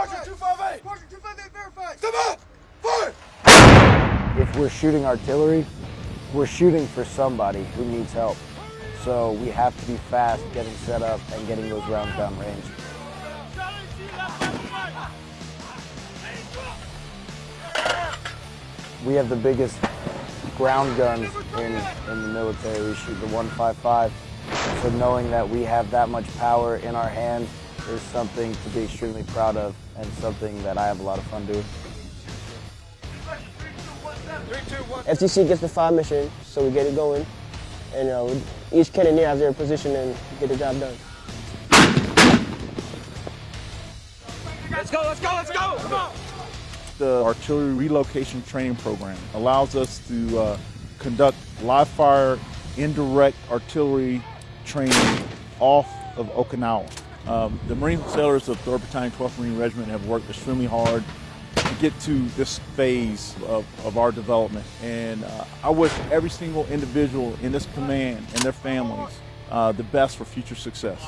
Sergeant 258. Sergeant 258 verified. Step up. Fire. If we're shooting artillery, we're shooting for somebody who needs help. So we have to be fast getting set up and getting those rounds down range. We have the biggest ground guns in, in the military. We shoot the 155. So knowing that we have that much power in our hand is something to be extremely proud of and something that I have a lot of fun doing. FDC gets the fire mission, so we get it going. And you know, each cannoneer has their position and get the job done. Let's go. Let's go. Let's go. Come on. The artillery relocation training program allows us to uh, conduct live fire indirect artillery training off of Okinawa. Um, the Marine sailors of 3rd Battalion, 12th Marine Regiment have worked extremely hard to get to this phase of, of our development. And uh, I wish every single individual in this command and their families uh, the best for future success.